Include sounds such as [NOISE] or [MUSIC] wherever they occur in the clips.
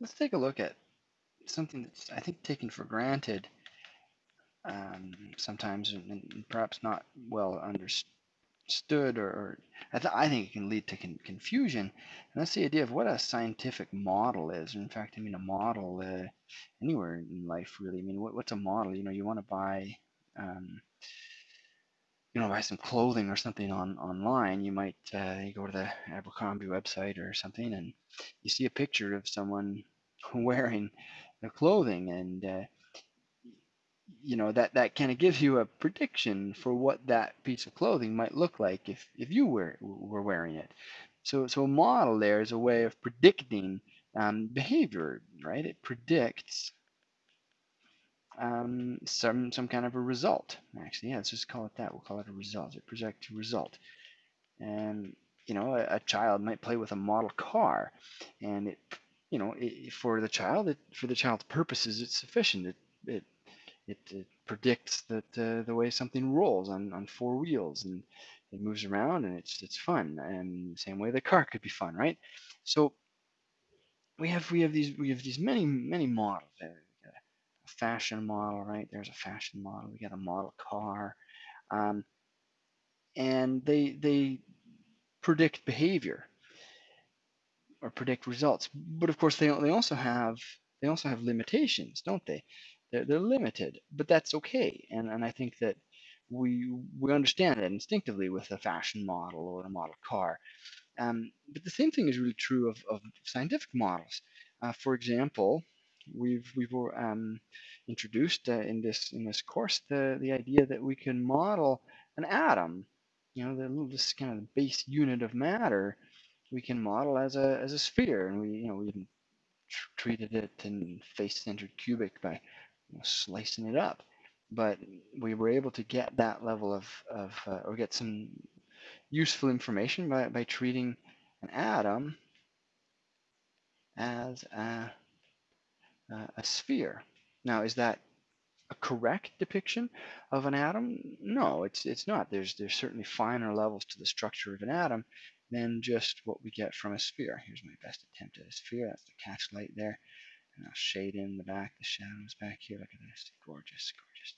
let's take a look at something that's I think taken for granted um, sometimes and, perhaps not well understood or, or I, th I, think it can lead to con confusion. And that's the idea of what a scientific model is. In fact I mean a model uh, anywhere in life really. I mean what, what's a model? You know you want to buy um, you know buy some clothing or something on online you might uh, you go to the Abercrombie website or something and you see a picture of someone [LAUGHS] wearing the clothing and uh, you know that that kind of gives you a prediction for what that piece of clothing might look like if if you were were wearing it. So so a model there is a way of predicting um, behavior right? It predicts um, some some kind of a result. Actually yeah let's just call it that. We'll call it a result a result. And you know a, a child might play with a model car and it you know it, for the child it, for the child's purposes it's sufficient. It, it it, it predicts that uh, the way something rolls on, on four wheels and it moves around and it's it's fun. And same way the car could be fun right? So we have we have these we have these many many models fashion model right there's a fashion model we got a model car um, and they they predict behavior or predict results but of course they, they also have they also have limitations don't they they're, they're limited, but that's okay. And, and I think that we, we understand that instinctively with a fashion model or a model car. Um, but the same thing is really true of, of scientific models. Uh, for example, we've we've um, introduced uh, in this in this course the the idea that we can model an atom, you know, the, this kind of base unit of matter, we can model as a as a sphere, and we you know we treated it in face-centered cubic by slicing it up. But we were able to get that level of, of uh, or get some useful information by, by treating an atom as a, Uh, a sphere. Now, is that a correct depiction of an atom? No, it's it's not. There's there's certainly finer levels to the structure of an atom than just what we get from a sphere. Here's my best attempt at a sphere. That's the catch light there. And I'll shade in the back, the shadows back here. Look at this. Gorgeous, gorgeous.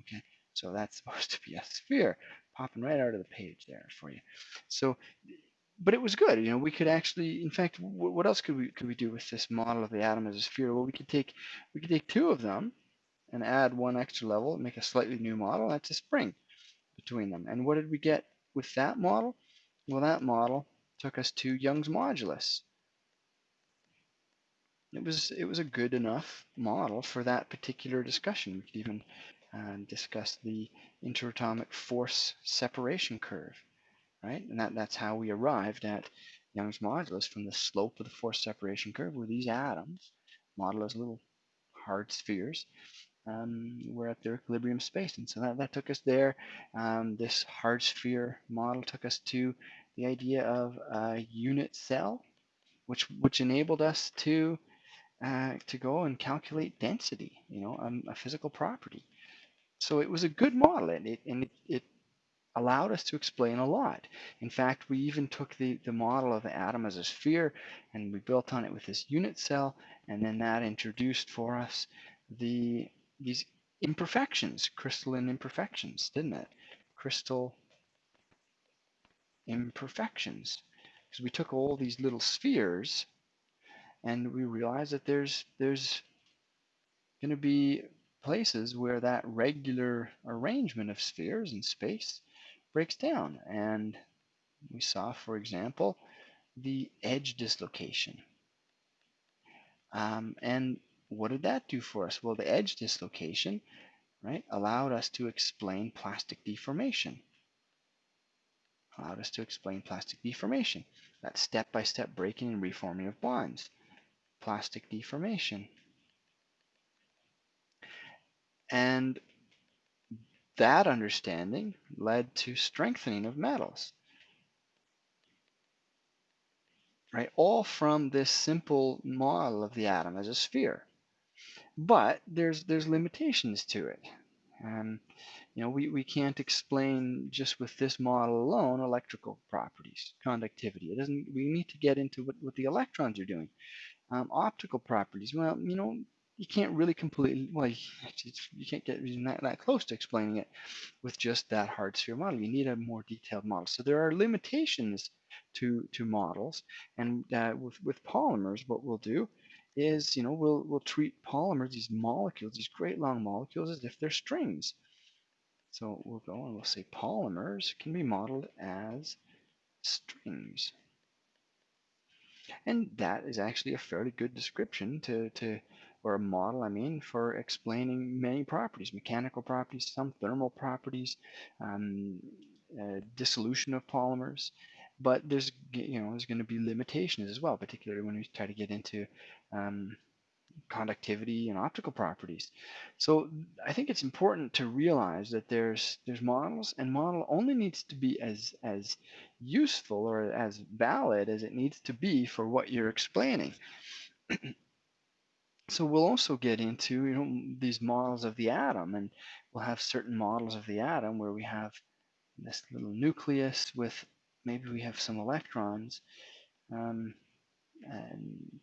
Okay, so that's [LAUGHS] supposed to be a sphere popping right out of the page there for you. So, but it was good. You know, we could actually, in fact, what else could we could we do with this model of the atom as a sphere? Well, we could take we could take two of them and add one extra level and make a slightly new model. That's a spring between them. And what did we get with that model? Well, that model took us to Young's modulus it was it was a good enough model for that particular discussion. We could even uh, discuss the interatomic force separation curve, right? And that, that's how we arrived at Young's modulus from the slope of the force separation curve where these atoms, modeled as little hard spheres, um, were at their equilibrium space. And so that, that took us there. Um, this hard sphere model took us to the idea of a unit cell, which, which enabled us to uh, to go and calculate density, you know, um, a physical property. So it was a good model, and it, and it, it allowed us to explain a lot. In fact, we even took the, the model of the atom as a sphere and we built on it with this unit cell, and then that introduced for us the these imperfections, crystalline imperfections, didn't it? Crystal imperfections. Because we took all these little spheres and we realized that there's there's going to be places where that regular arrangement of spheres in space breaks down. And we saw for example the edge dislocation. Um, and what did that do for us? Well the edge dislocation right allowed us to explain plastic deformation. Allowed us to explain plastic deformation. That step-by-step -step breaking and reforming of bonds. Plastic deformation. And that understanding led to strengthening of metals. Right, all from this simple model of the atom as a sphere. But there's there's limitations to it. Um, you know, we, we can't explain just with this model alone electrical properties, conductivity. It doesn't. We need to get into what, what the electrons are doing Um, optical properties, well, you know, you can't really completely, well, you, [LAUGHS] can't get that, that close to explaining it with just that hard sphere model. You need a more detailed model. So there are limitations to, to models. And uh, with, with polymers, what we'll do is, you know, we'll, we'll treat polymers, these molecules, these great long molecules, as if they're strings. So we'll go and we'll say polymers can be modeled as strings. And that is actually a fairly good description to, to or a model, I mean, for explaining many properties, mechanical properties, some thermal properties, um, uh, dissolution of polymers. But there's, you know, there's going to be limitations as well, particularly when we try to get into um, conductivity and optical properties. So I think it's important to realize that there's there's models and model only needs to be as as useful or as valid as it needs to be for what you're explaining. [CLEARS THROAT] so we'll also get into you know these models of the atom and we'll have certain models of the atom where we have this little nucleus with maybe we have some electrons um, and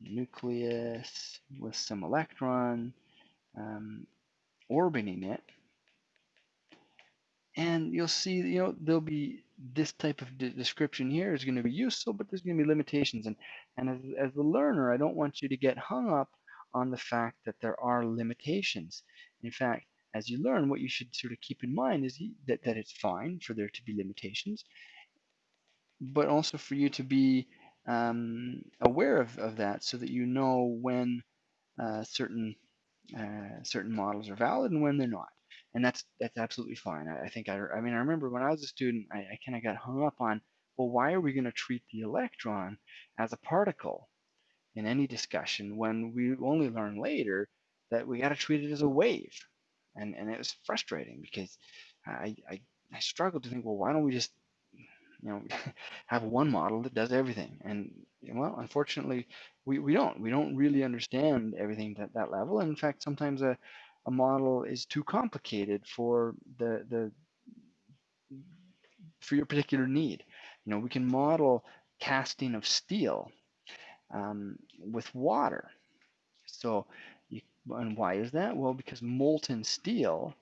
nucleus with some electron um, orbiting it. And you'll see, you know, there'll be this type of de description here is going to be useful, but there's going to be limitations. And, and as, as the learner, I don't want you to get hung up on the fact that there are limitations. In fact, as you learn, what you should sort of keep in mind is that, that it's fine for there to be limitations, but also for you to be um, aware of, of that so that you know when uh, certain uh, certain models are valid and when they're not. And that's that's absolutely fine. I, I think I, I mean I remember when I was a student, I, I kind of got hung up on, well, why are we going to treat the electron as a particle in any discussion when we only learn later that we got to treat it as a wave, and and it was frustrating because I, I I struggled to think, well, why don't we just you know [LAUGHS] have one model that does everything? And well unfortunately we, we don't. We don't really understand everything at that level. And in fact sometimes a, a model is too complicated for the the for your particular need. You know we can model casting of steel um, with water. So you, and why is that? Well because molten steel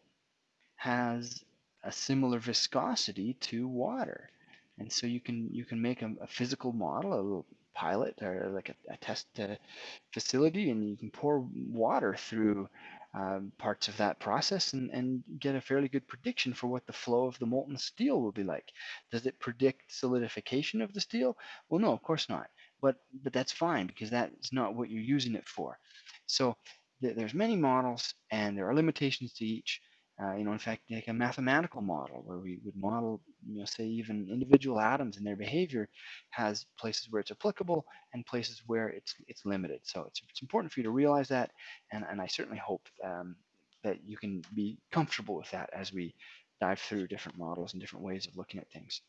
has a similar viscosity to water. And so you can you can make a, a physical model, a little pilot or like a, a test uh, facility, and you can pour water through um, parts of that process and, and get a fairly good prediction for what the flow of the molten steel will be like. Does it predict solidification of the steel? Well, no, of course not. But but that's fine because that's not what you're using it for. So th there's many models and there are limitations to each. Uh, you know, in fact, like a mathematical model where we would model, you know, say even individual atoms and their behavior has places where it's applicable and places where it's it's limited. So it's, it's important for you to realize that, and, and I certainly hope um, that you can be comfortable with that as we dive through different models and different ways of looking at things.